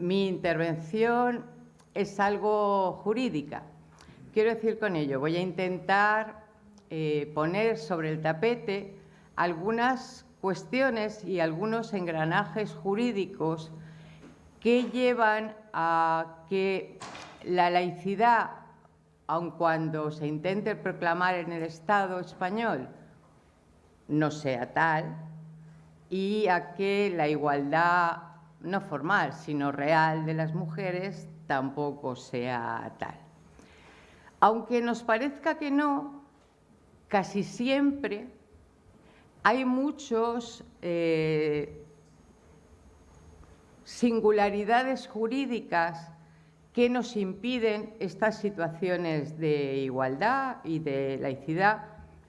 mi intervención es algo jurídica. Quiero decir con ello, voy a intentar eh, poner sobre el tapete algunas cuestiones y algunos engranajes jurídicos que llevan a que la laicidad, aun cuando se intente proclamar en el Estado español, no sea tal, y a que la igualdad no formal, sino real de las mujeres tampoco sea tal. Aunque nos parezca que no, casi siempre hay muchos eh, singularidades jurídicas que nos impiden estas situaciones de igualdad y de laicidad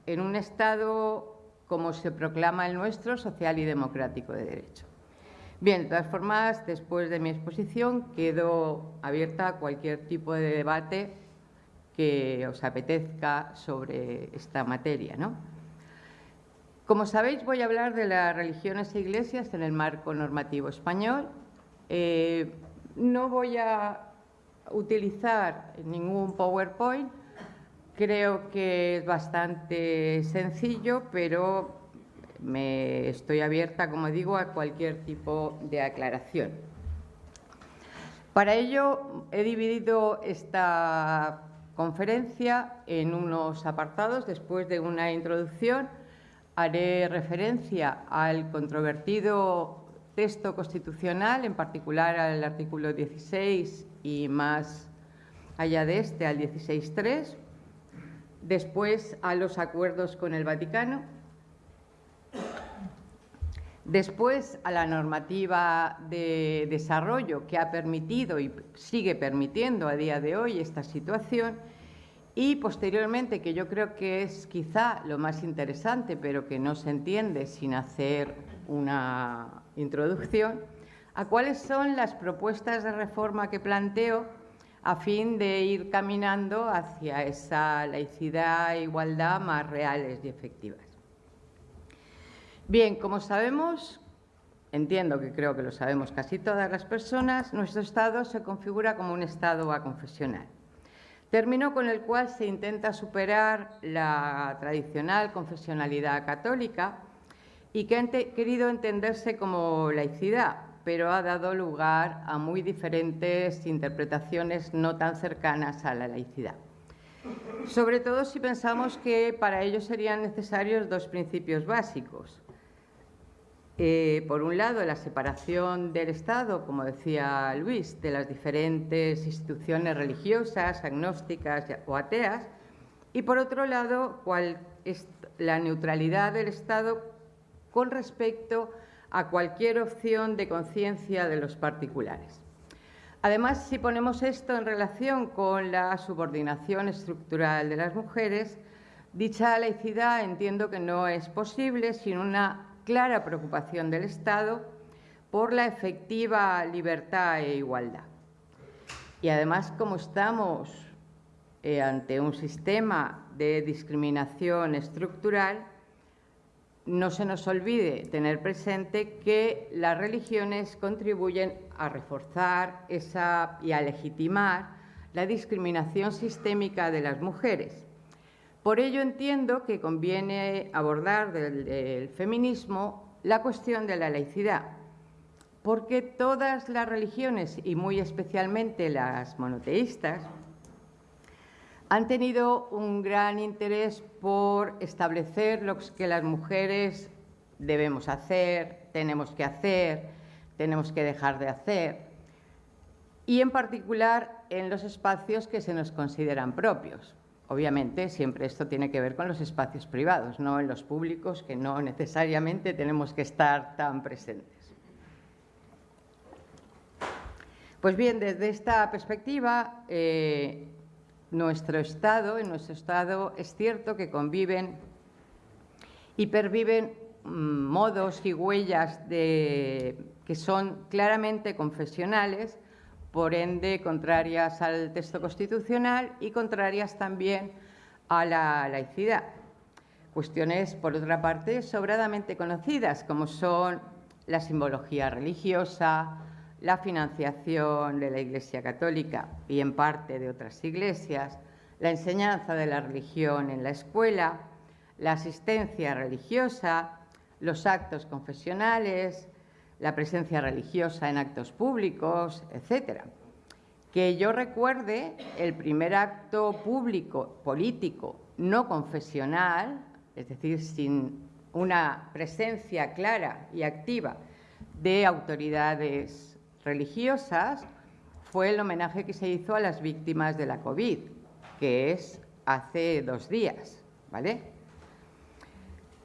en un Estado como se proclama el nuestro, social y democrático de derecho. Bien, de todas formas, después de mi exposición, quedo abierta a cualquier tipo de debate que os apetezca sobre esta materia. ¿no? Como sabéis, voy a hablar de las religiones e iglesias en el marco normativo español. Eh, no voy a utilizar ningún PowerPoint, creo que es bastante sencillo, pero me estoy abierta, como digo, a cualquier tipo de aclaración. Para ello he dividido esta conferencia en unos apartados. Después de una introducción haré referencia al controvertido texto constitucional, en particular al artículo 16 y más allá de este, al 16.3, después a los acuerdos con el Vaticano, después a la normativa de desarrollo que ha permitido y sigue permitiendo a día de hoy esta situación y posteriormente, que yo creo que es quizá lo más interesante, pero que no se entiende sin hacer una introducción, a cuáles son las propuestas de reforma que planteo a fin de ir caminando hacia esa laicidad e igualdad más reales y efectivas. Bien, como sabemos, entiendo que creo que lo sabemos casi todas las personas, nuestro Estado se configura como un Estado aconfesional, término con el cual se intenta superar la tradicional confesionalidad católica y que ha querido entenderse como laicidad, pero ha dado lugar a muy diferentes interpretaciones no tan cercanas a la laicidad. Sobre todo si pensamos que para ello serían necesarios dos principios básicos. Eh, por un lado, la separación del Estado, como decía Luis, de las diferentes instituciones religiosas, agnósticas o ateas, y por otro lado, cuál es la neutralidad del Estado con respecto a cualquier opción de conciencia de los particulares. Además, si ponemos esto en relación con la subordinación estructural de las mujeres, dicha laicidad entiendo que no es posible sin una clara preocupación del Estado por la efectiva libertad e igualdad. Y además, como estamos eh, ante un sistema de discriminación estructural, no se nos olvide tener presente que las religiones contribuyen a reforzar esa, y a legitimar la discriminación sistémica de las mujeres. Por ello entiendo que conviene abordar del, feminismo la cuestión de la laicidad, porque todas las religiones, y muy especialmente las monoteístas, han tenido un gran interés por establecer lo que las mujeres debemos hacer, tenemos que hacer, tenemos que dejar de hacer, y en particular en los espacios que se nos consideran propios. Obviamente, siempre esto tiene que ver con los espacios privados, no en los públicos, que no necesariamente tenemos que estar tan presentes. Pues bien, desde esta perspectiva, eh, nuestro Estado, en nuestro Estado es cierto que conviven y perviven mm, modos y huellas que son claramente confesionales, por ende contrarias al texto constitucional y contrarias también a la laicidad. Cuestiones, por otra parte, sobradamente conocidas, como son la simbología religiosa, la financiación de la Iglesia Católica y en parte de otras iglesias, la enseñanza de la religión en la escuela, la asistencia religiosa, los actos confesionales, la presencia religiosa en actos públicos, etc. Que yo recuerde, el primer acto público, político, no confesional, es decir, sin una presencia clara y activa de autoridades religiosas, fue el homenaje que se hizo a las víctimas de la COVID, que es hace dos días, ¿vale?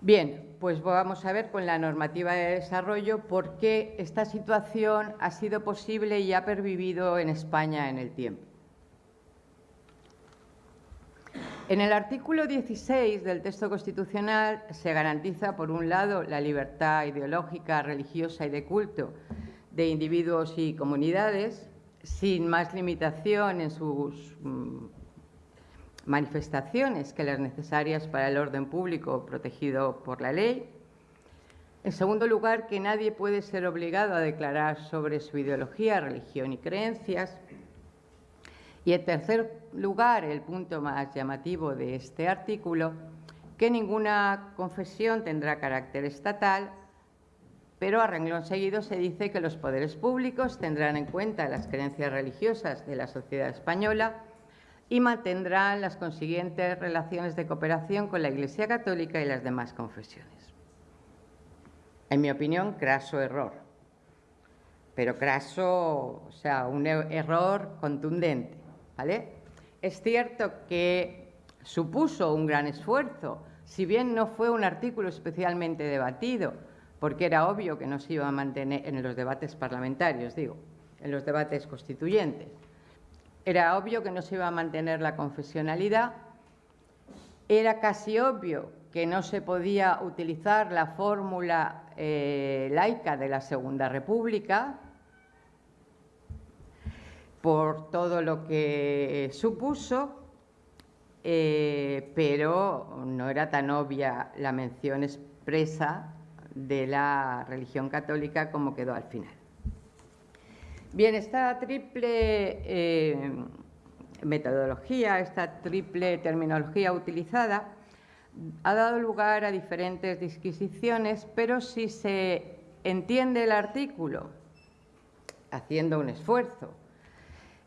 Bien, pues vamos a ver con la normativa de desarrollo por qué esta situación ha sido posible y ha pervivido en España en el tiempo. En el artículo 16 del texto constitucional se garantiza, por un lado, la libertad ideológica, religiosa y de culto de individuos y comunidades, sin más limitación en sus mm, manifestaciones que las necesarias para el orden público protegido por la ley. En segundo lugar, que nadie puede ser obligado a declarar sobre su ideología, religión y creencias. Y en tercer lugar, el punto más llamativo de este artículo, que ninguna confesión tendrá carácter estatal, pero a renglón seguido se dice que los poderes públicos tendrán en cuenta las creencias religiosas de la sociedad española y mantendrán las consiguientes relaciones de cooperación con la Iglesia Católica y las demás confesiones. En mi opinión, craso error, pero craso, o sea, un e-, error contundente. ¿vale? Es cierto que supuso un gran esfuerzo, si bien no fue un artículo especialmente debatido, porque era obvio que no se iba a mantener en los debates parlamentarios, digo, en los debates constituyentes. Era obvio que no se iba a mantener la confesionalidad, era casi obvio que no se podía utilizar la fórmula eh, laica de la Segunda República, por todo lo que supuso, eh, pero no era tan obvia la mención expresa de la religión católica como quedó al final. Bien, esta triple eh, metodología, esta triple terminología utilizada, ha dado lugar a diferentes disquisiciones, pero si se entiende el artículo haciendo un esfuerzo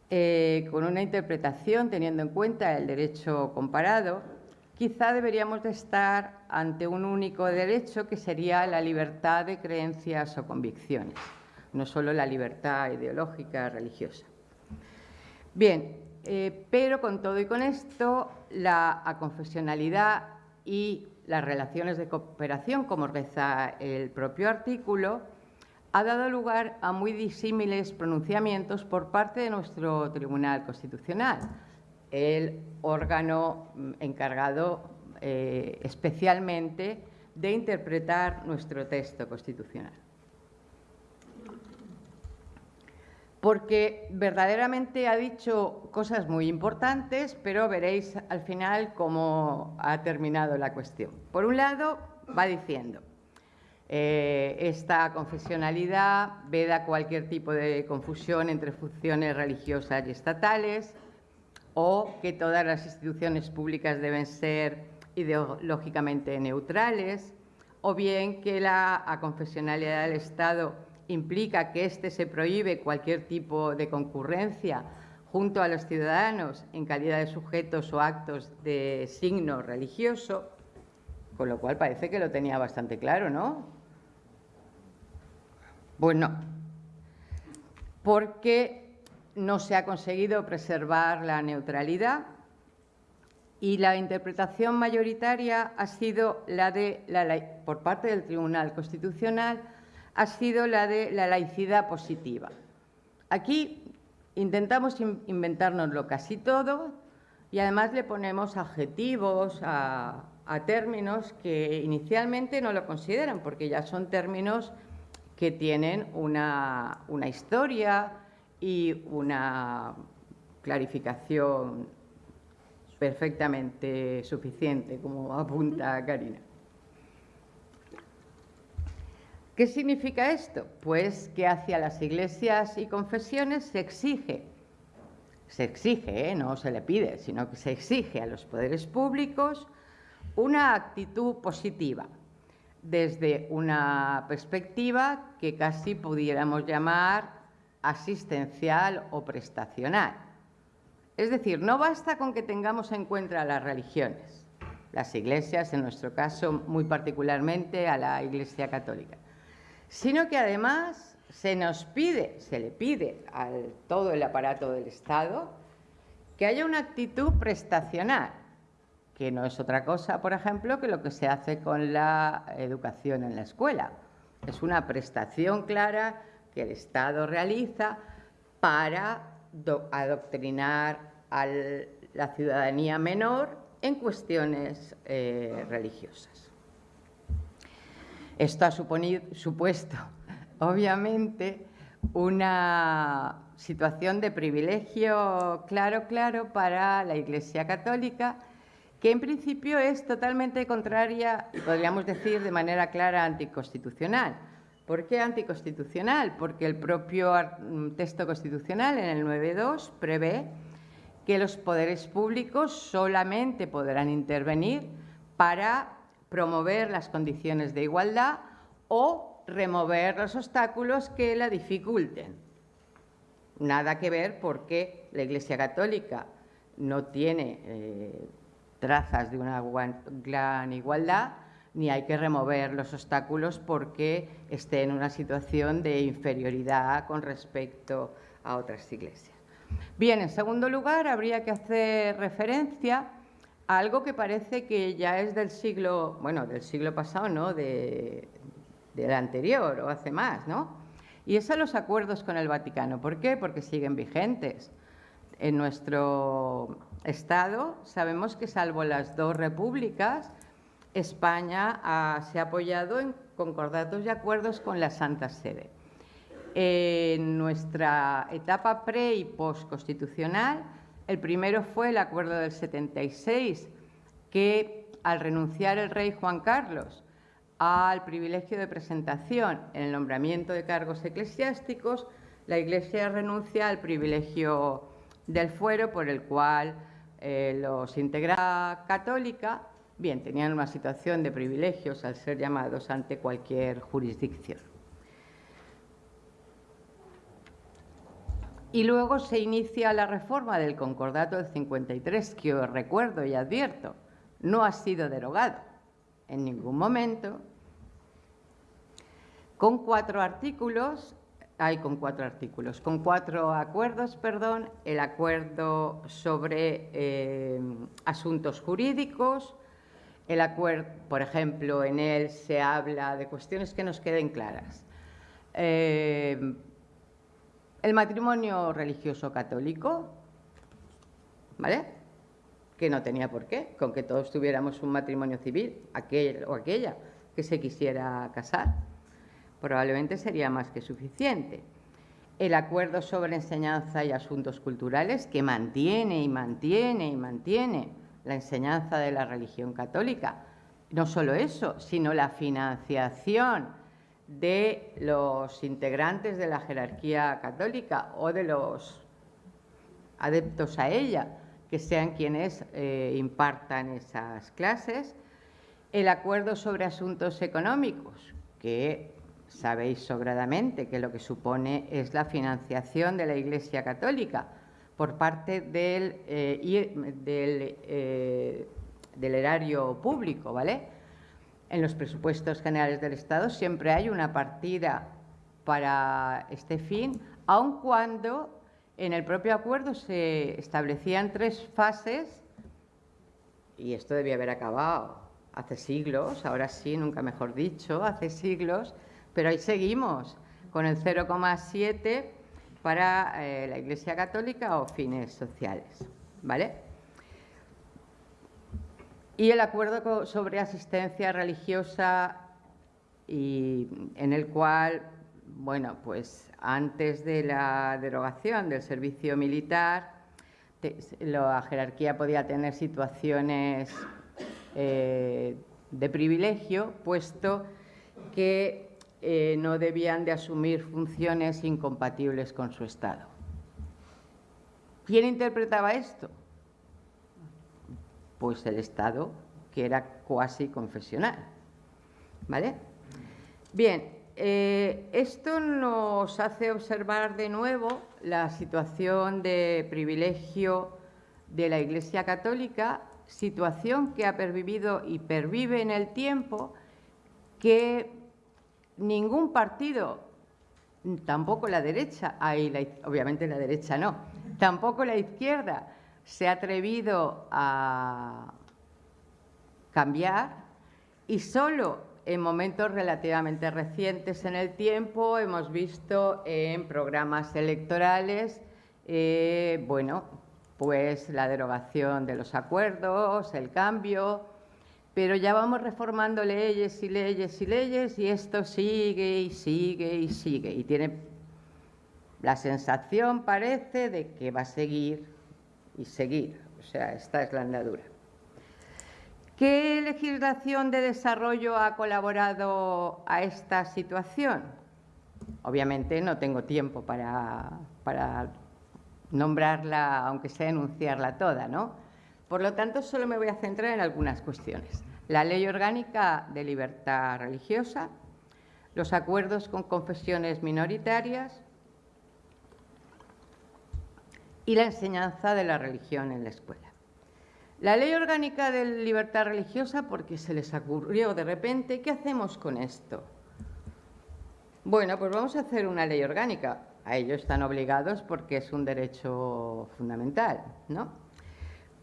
eh, con una interpretación teniendo en cuenta el derecho comparado, quizá deberíamos de estar ante un único derecho que sería la libertad de creencias o convicciones, no solo la libertad ideológica religiosa. Bien, eh, pero con todo y con esto, la aconfesionalidad y las relaciones de cooperación, como reza el propio artículo, ha dado lugar a muy disímiles pronunciamientos por parte de nuestro Tribunal Constitucional, el órgano mm, encargado eh, especialmente de interpretar nuestro texto constitucional. Porque verdaderamente ha dicho cosas muy importantes, pero veréis al final cómo ha terminado la cuestión. Por un lado, va diciendo, eh, esta confesionalidad veda cualquier tipo de confusión entre funciones religiosas y estatales o que todas las instituciones públicas deben ser ideológicamente neutrales o bien que la aconfesionalidad del Estado implica que éste se prohíbe cualquier tipo de concurrencia junto a los ciudadanos en calidad de sujetos o actos de signo religioso, con lo cual parece que lo tenía bastante claro, ¿no? Bueno, porque no se ha conseguido preservar la neutralidad y la interpretación mayoritaria ha sido la de la, por parte del Tribunal Constitucional ha sido la de la laicidad positiva. Aquí intentamos inventárnoslo casi todo y además le ponemos adjetivos a términos que inicialmente no lo consideran porque ya son términos que tienen una, historia y una clarificación perfectamente suficiente, como apunta Karina. ¿Qué significa esto? Pues que hacia las iglesias y confesiones se exige, se exige, ¿eh? no se le pide, sino que se exige a los poderes públicos una actitud positiva, desde una perspectiva que casi pudiéramos llamar asistencial o prestacional. Es decir, no basta con que tengamos en cuenta las religiones, las iglesias, en nuestro caso muy particularmente a la Iglesia Católica, sino que además se nos pide, se le pide a todo el aparato del Estado que haya una actitud prestacional, que no es otra cosa, por ejemplo, que lo que se hace con la educación en la escuela. Es una prestación clara que el Estado realiza para adoctrinar a la ciudadanía menor en cuestiones eh, religiosas. Esto ha supuesto, obviamente, una situación de privilegio claro, claro para la Iglesia Católica, que en principio es totalmente contraria, podríamos decir de manera clara, anticonstitucional. ¿Por qué anticonstitucional? Porque el propio mm, texto constitucional en el 9.2 prevé que los poderes públicos solamente podrán intervenir para promover las condiciones de igualdad o remover los obstáculos que la dificulten. Nada que ver porque la Iglesia Católica no tiene eh, trazas de una gran igualdad, ni hay que remover los obstáculos porque esté en una situación de inferioridad con respecto a otras iglesias. Bien, en segundo lugar, habría que hacer referencia algo que parece que ya es del siglo, bueno, del siglo pasado, ¿no?, de, del anterior o hace más, ¿no? Y es a los acuerdos con el Vaticano. ¿Por qué? Porque siguen vigentes. En nuestro Estado sabemos que salvo las dos repúblicas, España se ha apoyado en concordatos y acuerdos con la Santa Sede. En nuestra etapa pre y post constitucional, el primero fue el acuerdo del 76, que al renunciar el rey Juan Carlos al privilegio de presentación en el nombramiento de cargos eclesiásticos, la Iglesia renuncia al privilegio del fuero por el cual eh, los integraba católica, bien, tenían una situación de privilegios al ser llamados ante cualquier jurisdicción. Y luego se inicia la reforma del Concordato del 53, que os recuerdo y advierto, no ha sido derogado en ningún momento, con cuatro artículos, hay con cuatro artículos, con cuatro acuerdos, perdón, el acuerdo sobre eh, asuntos jurídicos, el acuerdo, por ejemplo, en él se habla de cuestiones que nos queden claras. Eh, el matrimonio religioso católico, ¿vale? Que no tenía por qué, con que todos tuviéramos un matrimonio civil, aquel o aquella que se quisiera casar, probablemente sería más que suficiente. El acuerdo sobre enseñanza y asuntos culturales que mantiene y mantiene y mantiene la enseñanza de la religión católica. No solo eso, sino la financiación de los integrantes de la jerarquía católica o de los adeptos a ella, que sean quienes eh, impartan esas clases. El acuerdo sobre asuntos económicos, que sabéis sobradamente que lo que supone es la financiación de la Iglesia Católica por parte del, eh, eh, del erario público, ¿vale?, en los presupuestos generales del Estado siempre hay una partida para este fin, aun cuando en el propio acuerdo se establecían tres fases, y esto debía haber acabado hace siglos, ahora sí, nunca mejor dicho, hace siglos, pero ahí seguimos con el 0,7 para eh, la Iglesia Católica o fines sociales, ¿vale? Y el acuerdo sobre asistencia religiosa y en el cual, bueno, pues antes de la derogación del servicio militar, la jerarquía podía tener situaciones eh, de privilegio, puesto que eh, no debían de asumir funciones incompatibles con su Estado. ¿Quién interpretaba esto? Pues el Estado, que era cuasi confesional. ¿Vale? Bien, eh, esto nos hace observar de nuevo la situación de privilegio de la Iglesia Católica, situación que ha pervivido y pervive en el tiempo, que ningún partido, tampoco la derecha, obviamente la derecha no, tampoco la izquierda se ha atrevido a cambiar y solo en momentos relativamente recientes en el tiempo hemos visto en programas electorales, eh, bueno, pues la derogación de los acuerdos, el cambio, pero ya vamos reformando leyes y leyes y leyes y esto sigue y sigue y sigue. Y tiene la sensación, parece, de que va a seguir y seguir. O sea, esta es la andadura. ¿Qué legislación de desarrollo ha colaborado a esta situación? Obviamente no tengo tiempo para, para nombrarla, aunque sea enunciarla toda, ¿no? Por lo tanto, solo me voy a centrar en algunas cuestiones. La Ley Orgánica de Libertad Religiosa, los acuerdos con confesiones minoritarias y la enseñanza de la religión en la escuela. La Ley Orgánica de Libertad Religiosa, porque se les ocurrió de repente, ¿qué hacemos con esto? Bueno, pues vamos a hacer una ley orgánica. A ello están obligados porque es un derecho fundamental, ¿no?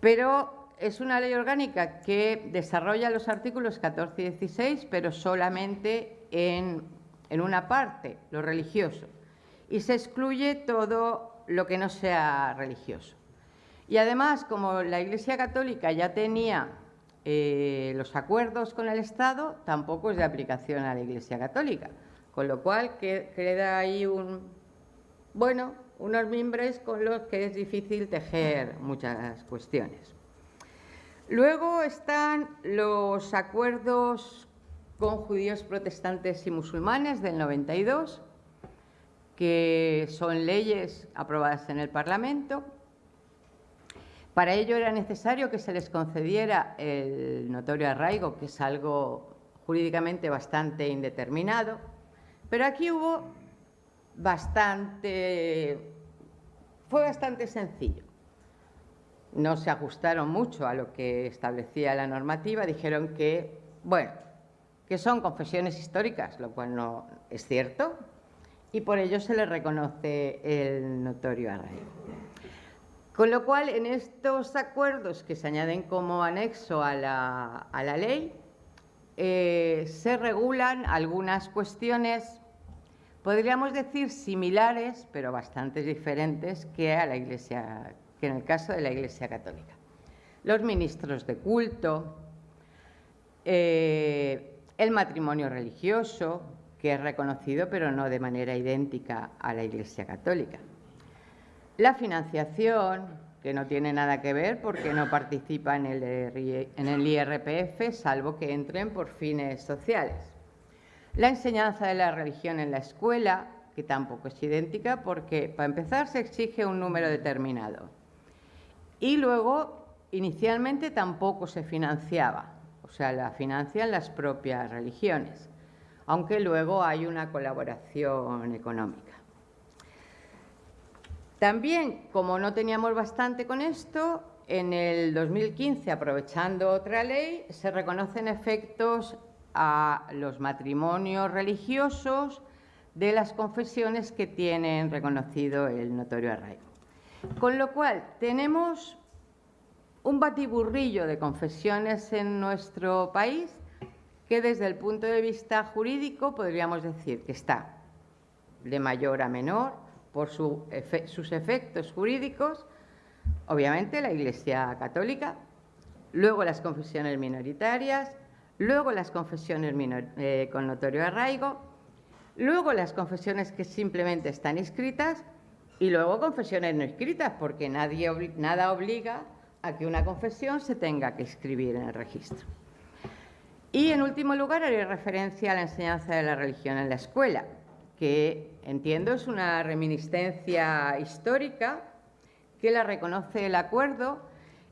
pero es una ley orgánica que desarrolla los artículos 14 y 16, pero solamente en, una parte, lo religioso, y se excluye todo lo que no sea religioso. Y además, como la Iglesia Católica ya tenía eh, los acuerdos con el Estado, tampoco es de aplicación a la Iglesia Católica, con lo cual queda ahí un, bueno, unos mimbres con los que es difícil tejer muchas cuestiones. Luego están los acuerdos con judíos protestantes y musulmanes del 92, que son leyes aprobadas en el Parlamento. Para ello era necesario que se les concediera el notorio arraigo, que es algo jurídicamente bastante indeterminado, pero aquí hubo bastante, fue bastante sencillo. No se ajustaron mucho a lo que establecía la normativa, dijeron que, bueno, que son confesiones históricas, lo cual no es cierto, y por ello se les reconoce el notorio arraigo. Con lo cual, en estos acuerdos que se añaden como anexo a la, ley, eh, se regulan algunas cuestiones podríamos decir similares, pero bastante diferentes que, a la iglesia, que en el caso de la Iglesia Católica. Los ministros de culto, eh, el matrimonio religioso, que es reconocido pero no de manera idéntica a la Iglesia Católica. La financiación, que no tiene nada que ver porque no participa en el, IRPF, salvo que entren por fines sociales. La enseñanza de la religión en la escuela, que tampoco es idéntica porque, para empezar, se exige un número determinado. Y luego, inicialmente tampoco se financiaba, o sea, la financian las propias religiones, aunque luego hay una colaboración económica. También, como no teníamos bastante con esto, en el 2015, aprovechando otra ley, se reconocen efectos a los matrimonios religiosos de las confesiones que tienen reconocido el notorio arraigo. Con lo cual, tenemos un batiburrillo de confesiones en nuestro país que desde el punto de vista jurídico podríamos decir que está de mayor a menor por sus efectos jurídicos, obviamente la Iglesia Católica, luego las confesiones minoritarias, luego las confesiones eh, con notorio arraigo, luego las confesiones que simplemente están inscritas y luego confesiones no escritas, porque nada obliga a que una confesión se tenga que escribir en el registro. Y, en último lugar, haré referencia a la enseñanza de la religión en la escuela, que entiendo es una reminiscencia histórica que la reconoce el acuerdo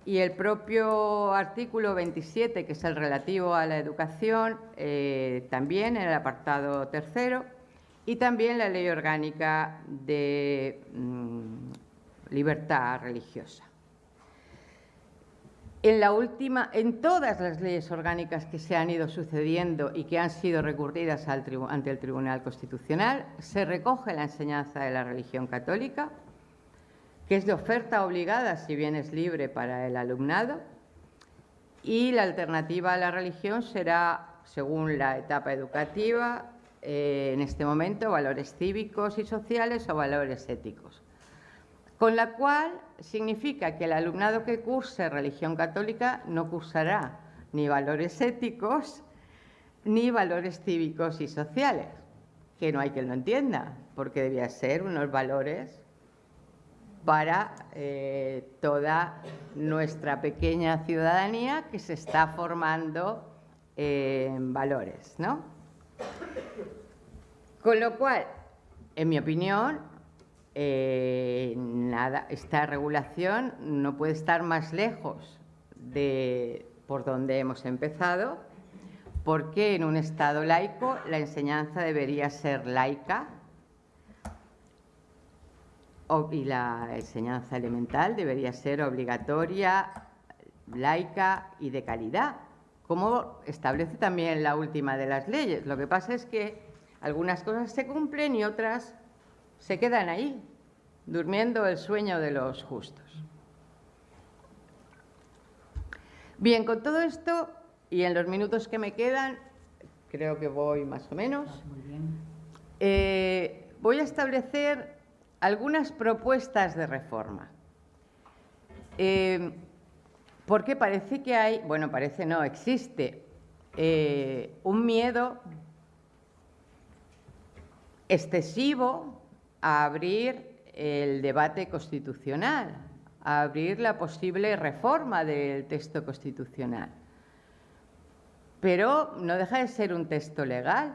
y el propio artículo 27, que es el relativo a la educación, eh, también en el apartado tercero, y también la ley orgánica de mm, libertad religiosa. En, la última, en todas las leyes orgánicas que se han ido sucediendo y que han sido recurridas ante el Tribunal Constitucional, se recoge la enseñanza de la religión católica, que es de oferta obligada, si bien es libre para el alumnado, y la alternativa a la religión será, según la etapa educativa, eh, en este momento, valores cívicos y sociales o valores éticos. Con la cual significa que el alumnado que curse religión católica no cursará ni valores éticos ni valores cívicos y sociales, que no hay quien lo entienda, porque debía ser unos valores para eh, toda nuestra pequeña ciudadanía que se está formando en valores, ¿no? Con lo cual, en mi opinión, eh, nada, esta regulación no puede estar más lejos de por donde hemos empezado, porque en un Estado laico la enseñanza debería ser laica, y la enseñanza elemental debería ser obligatoria, laica y de calidad, como establece también la última de las leyes. Lo que pasa es que algunas cosas se cumplen y otras se quedan ahí, durmiendo el sueño de los justos. Bien, con todo esto y en los minutos que me quedan, creo que voy más o menos, eh, voy a establecer algunas propuestas de reforma. Eh, porque parece que hay, bueno, parece no, existe eh, un miedo excesivo a abrir el debate constitucional, a abrir la posible reforma del texto constitucional. Pero no deja de ser un texto legal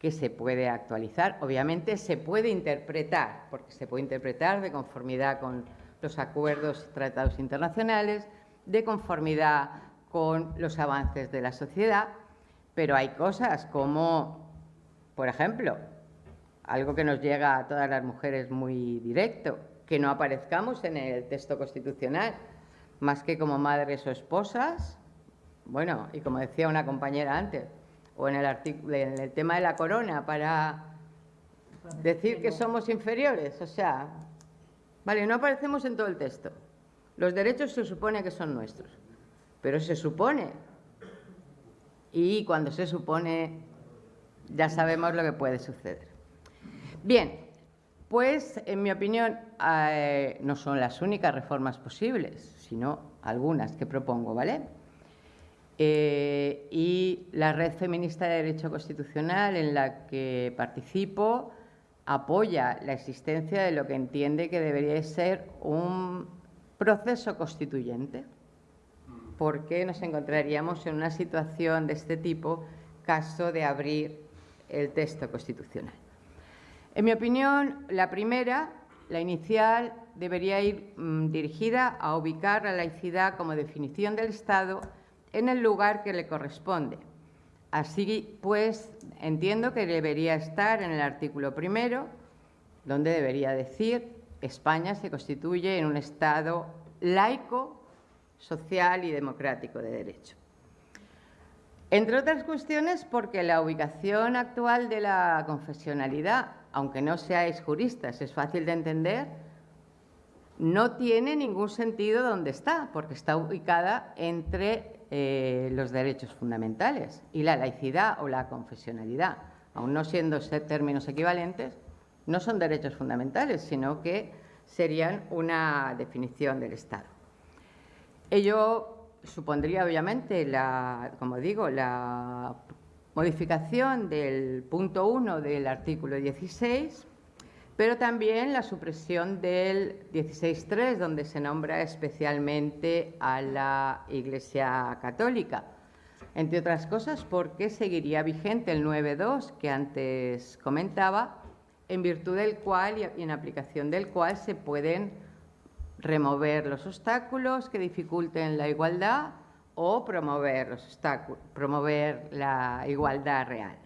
que se puede actualizar. Obviamente se puede interpretar, porque se puede interpretar de conformidad con los acuerdos y tratados internacionales, de conformidad con los avances de la sociedad, pero hay cosas como, por ejemplo, algo que nos llega a todas las mujeres muy directo, que no aparezcamos en el texto constitucional, más que como madres o esposas, bueno, y como decía una compañera antes, o en el, en el tema de la corona para decir que somos inferiores. O sea, vale, no aparecemos en todo el texto. Los derechos se supone que son nuestros, pero se supone. Y cuando se supone, ya sabemos lo que puede suceder. Bien, pues en mi opinión eh, no son las únicas reformas posibles, sino algunas que propongo, ¿vale? Eh, y la Red Feminista de Derecho Constitucional en la que participo apoya la existencia de lo que entiende que debería ser un proceso constituyente, porque nos encontraríamos en una situación de este tipo caso de abrir el texto constitucional. En mi opinión, la primera, la inicial, debería ir mm, dirigida a ubicar la laicidad como definición del Estado en el lugar que le corresponde. Así pues, entiendo que debería estar en el artículo primero, donde debería decir España se constituye en un Estado laico, social y democrático de derecho. Entre otras cuestiones, porque la ubicación actual de la confesionalidad, aunque no seáis juristas, es fácil de entender, no tiene ningún sentido donde está, porque está ubicada entre eh, los derechos fundamentales y la laicidad o la confesionalidad, aun no siendo términos equivalentes, no son derechos fundamentales, sino que serían una definición del Estado. Ello supondría, obviamente, la, como digo, la modificación del punto 1 del artículo 16 pero también la supresión del 16.3, donde se nombra especialmente a la Iglesia Católica. entre otras cosas porque seguiría vigente el 9.2 que antes comentaba, en virtud del cual y en aplicación del cual se pueden remover los obstáculos que dificulten la igualdad o promover, promover la igualdad real.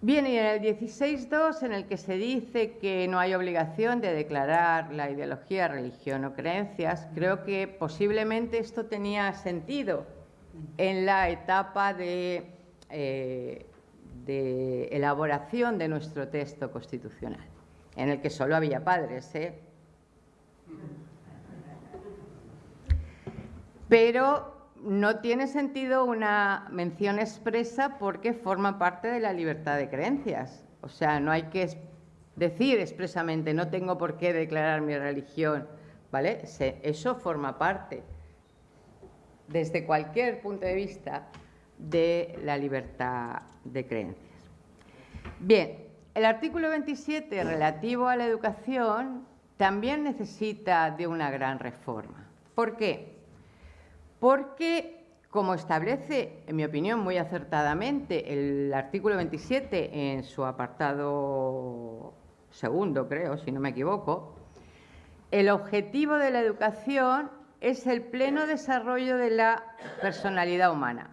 Bien, y en el 16.2, en el que se dice que no hay obligación de declarar la ideología, religión o creencias, creo que posiblemente esto tenía sentido en la etapa de, eh, elaboración de nuestro texto constitucional, en el que solo había padres, ¿eh? Pero no tiene sentido una mención expresa porque forma parte de la libertad de creencias. O sea, no hay que decir expresamente no tengo por qué declarar mi religión, ¿vale? Eso forma parte, desde cualquier punto de vista, de la libertad de creencias. Bien, el artículo 27 relativo a la educación también necesita de una gran reforma. ¿Por qué? Porque, como establece, en mi opinión, muy acertadamente el artículo 27 en su apartado segundo, creo, si no me equivoco, el objetivo de la educación es el pleno desarrollo de la personalidad humana,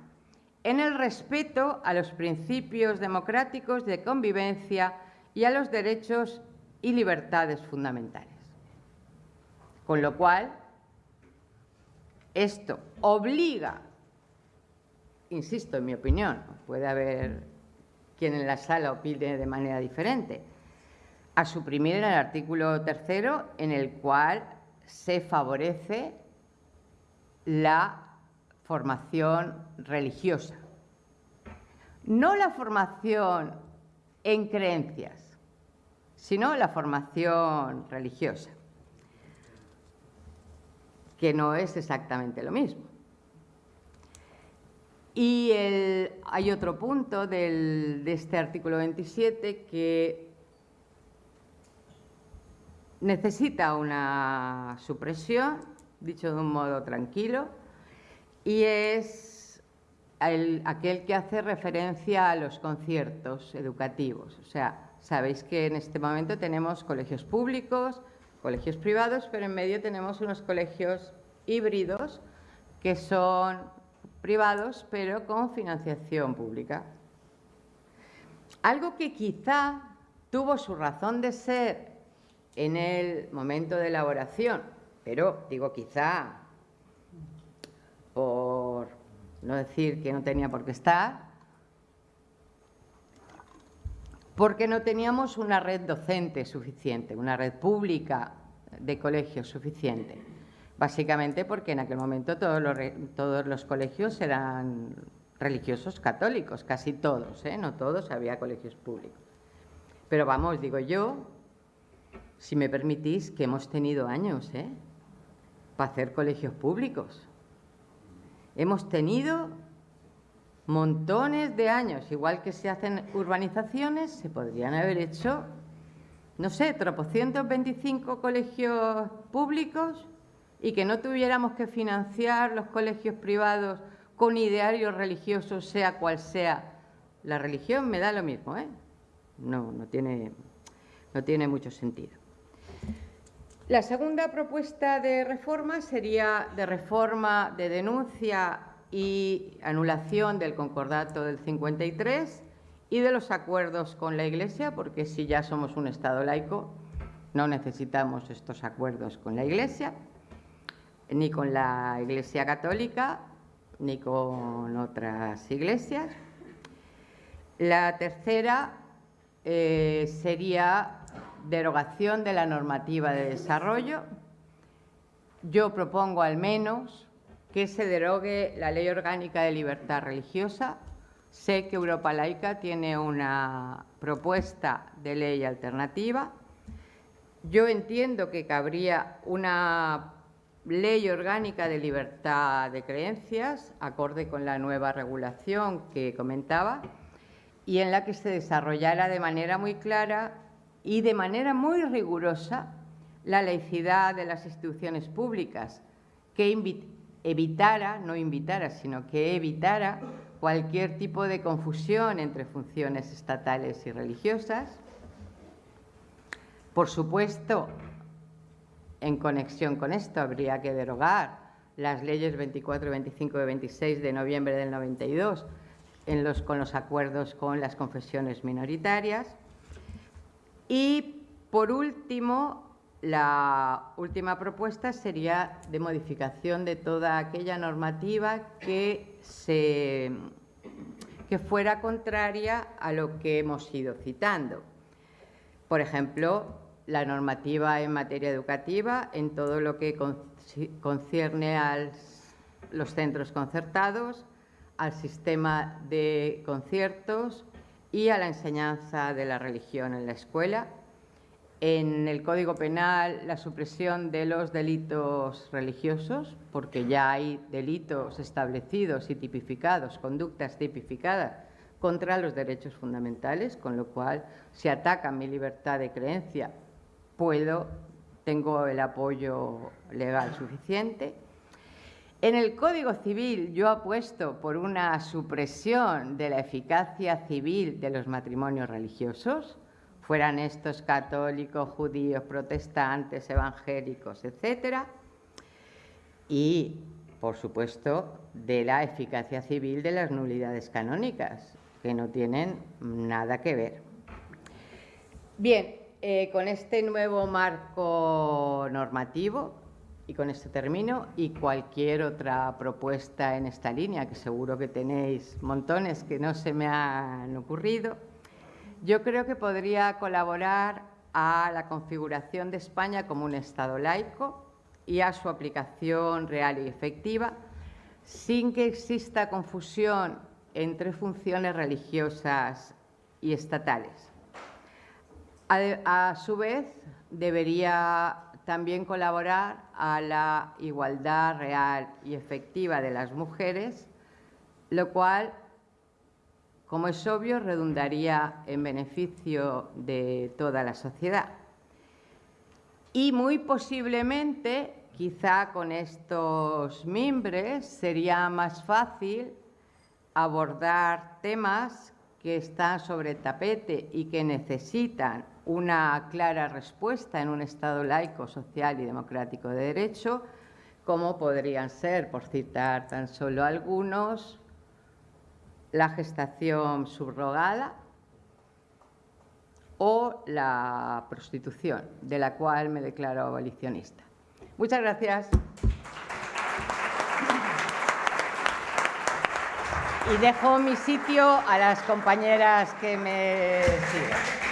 en el respeto a los principios democráticos de convivencia y a los derechos y libertades fundamentales. Con lo cual, esto obliga, insisto, en mi opinión, puede haber quien en la sala opine de manera diferente, a suprimir el artículo tercero en el cual se favorece la formación religiosa. No la formación en creencias, sino la formación religiosa que no es exactamente lo mismo. Y hay otro punto de este artículo 27 que necesita una supresión, dicho de un modo tranquilo, y es aquel que hace referencia a los conciertos educativos. O sea, sabéis que en este momento tenemos colegios públicos, colegios privados, pero en medio tenemos unos colegios híbridos que son privados pero con financiación pública. Algo que quizá tuvo su razón de ser en el momento de elaboración, pero digo quizá por no decir que no tenía por qué estar, porque no teníamos una red docente suficiente, una red pública de colegios suficiente. Básicamente porque en aquel momento todos los, colegios eran religiosos católicos, casi todos, ¿eh? no todos, había colegios públicos. Pero vamos, digo yo, si me permitís, que hemos tenido años ¿eh? para hacer colegios públicos. Hemos tenido montones de años, igual que se hacen urbanizaciones, se podrían haber hecho, no sé, tropocientos veinticinco colegios públicos y que no tuviéramos que financiar los colegios privados con idearios religiosos, sea cual sea la religión, me da lo mismo, ¿eh? No, no tiene, no tiene mucho sentido. La segunda propuesta de reforma sería de reforma de denuncia y anulación del concordato del 53 y de los acuerdos con la Iglesia, porque si ya somos un Estado laico, no necesitamos estos acuerdos con la Iglesia, ni con la Iglesia Católica, ni con otras iglesias. La tercera eh, sería derogación de la normativa de desarrollo. Yo propongo al menos que se derogue la Ley Orgánica de Libertad Religiosa. Sé que Europa Laica tiene una propuesta de ley alternativa. Yo entiendo que cabría una ley orgánica de libertad de creencias, acorde con la nueva regulación que comentaba, y en la que se desarrollara de manera muy clara y de manera muy rigurosa la laicidad de las instituciones públicas, que evitara, no invitara, sino que evitara cualquier tipo de confusión entre funciones estatales y religiosas. Por supuesto, en conexión con esto, habría que derogar las leyes 24, 25 y 26 de noviembre del 92 en los, con los acuerdos con las confesiones minoritarias. Y, por último, la última propuesta sería de modificación de toda aquella normativa que, se, que fuera contraria a lo que hemos ido citando. Por ejemplo, la normativa en materia educativa, en todo lo que concierne a los centros concertados, al sistema de conciertos y a la enseñanza de la religión en la escuela, en el Código Penal la supresión de los delitos religiosos, porque ya hay delitos establecidos y tipificados, conductas tipificadas contra los derechos fundamentales, con lo cual, si atacan mi libertad de creencia, puedo, tengo el apoyo legal suficiente. En el Código Civil yo apuesto por una supresión de la eficacia civil de los matrimonios religiosos, fueran estos católicos, judíos, protestantes, evangélicos, etcétera, y, por supuesto, de la eficacia civil de las nulidades canónicas, que no tienen nada que ver. Bien, eh, con este nuevo marco normativo, y con esto termino, y cualquier otra propuesta en esta línea, que seguro que tenéis montones que no se me han ocurrido, yo creo que podría colaborar a la configuración de España como un Estado laico y a su aplicación real y efectiva, sin que exista confusión entre funciones religiosas y estatales. A, su vez, debería también colaborar a la igualdad real y efectiva de las mujeres, lo cual como es obvio, redundaría en beneficio de toda la sociedad. Y muy posiblemente, quizá con estos mimbres, sería más fácil abordar temas que están sobre tapete y que necesitan una clara respuesta en un Estado laico, social y democrático de derecho, como podrían ser, por citar tan solo algunos, la gestación subrogada o la prostitución, de la cual me declaro abolicionista. Muchas gracias. Y dejo mi sitio a las compañeras que me siguen.